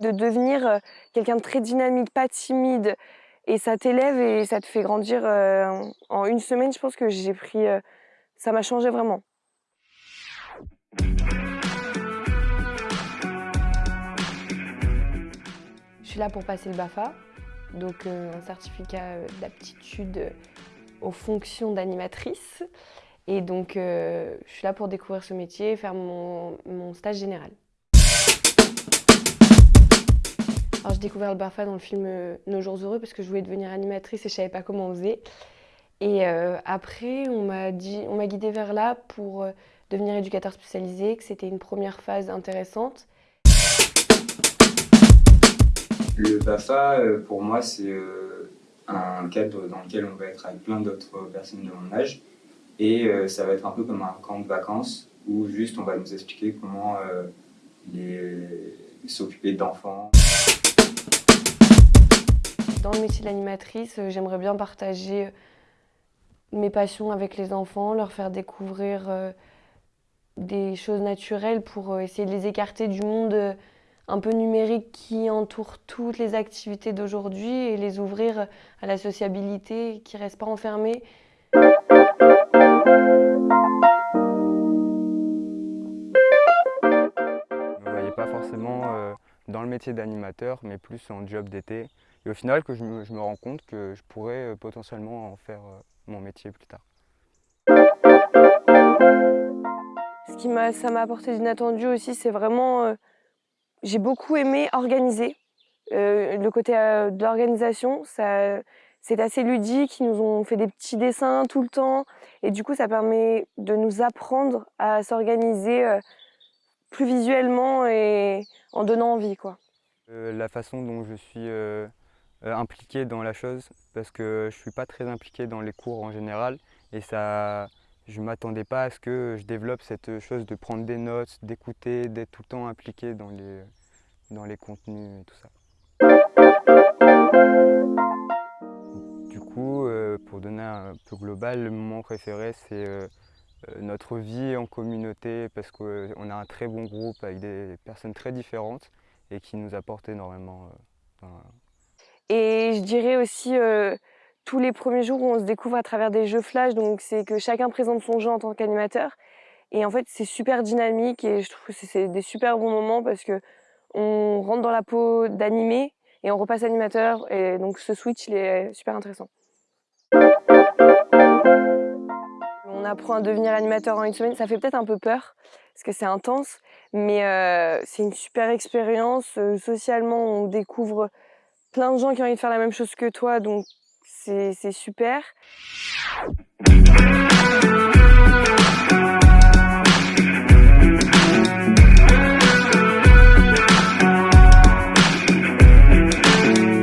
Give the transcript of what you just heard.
De devenir euh, quelqu'un de très dynamique, pas timide, et ça t'élève et ça te fait grandir. euh, en une semaine, je pense que j'ai pris... euh, ça m'a changé vraiment. Je suis là pour passer le BAFA, donc un certificat d'aptitude aux fonctions d'animatrice. Et donc, je suis là pour découvrir ce métier et faire mon, mon stage général. J'ai découvert le BAFA dans le film euh, Nos jours heureux parce que je voulais devenir animatrice et je savais pas comment on faisait. Et euh, après, on m'a guidée vers là pour euh, devenir éducateur spécialisé, que c'était une première phase intéressante. Le BAFA, pour moi, c'est un cadre dans lequel on va être avec plein d'autres personnes de mon âge. Et ça va être un peu comme un camp de vacances où juste on va nous expliquer comment s'occuper d'enfants. Dans le métier d'animatrice, euh, j'aimerais bien partager euh, mes passions avec les enfants, leur faire découvrir euh, des choses naturelles pour essayer de les écarter du monde un peu numérique qui entoure toutes les activités d'aujourd'hui et les ouvrir à la sociabilité, qui ne restent pas enfermés. Je me voyais pas forcément dans le métier d'animateur, mais plus en job d'été. Et au final, que je me, je me rends compte que je pourrais euh, potentiellement en faire euh, mon métier plus tard. Ce qui m'a, ça m'a apporté d'inattendu aussi, c'est vraiment, euh, j'ai beaucoup aimé organiser. Euh, le côté euh, de l'organisation, ça, c'est assez ludique. Ils nous ont fait des petits dessins tout le temps, et du coup, ça permet de nous apprendre à s'organiser plus visuellement et en donnant envie, quoi. La façon dont je suis impliqué dans la chose, parce que je suis pas très impliqué dans les cours en général, et ça, je m'attendais pas à ce que je développe cette chose de prendre des notes, d'écouter, d'être tout le temps impliqué dans les, dans les contenus et tout ça. Du coup, euh, pour donner un peu global, le moment préféré, c'est euh, euh, notre vie en communauté, parce qu'on a un très bon groupe avec des personnes très différentes et qui nous apportent énormément. euh, Et je dirais aussi tous les premiers jours où on se découvre à travers des jeux flash, donc c'est que chacun présente son jeu en tant qu'animateur. Et en fait, c'est super dynamique et je trouve que c'est- des super bons moments parce que on rentre dans la peau d'animé et on repasse animateur. Et donc ce switch, il est super intéressant. On apprend à devenir animateur en une semaine. Ça fait peut-être un peu peur parce que c'est intense, mais c'est une super expérience. Socialement, on découvre plein de gens qui ont envie de faire la même chose que toi, donc c'est super.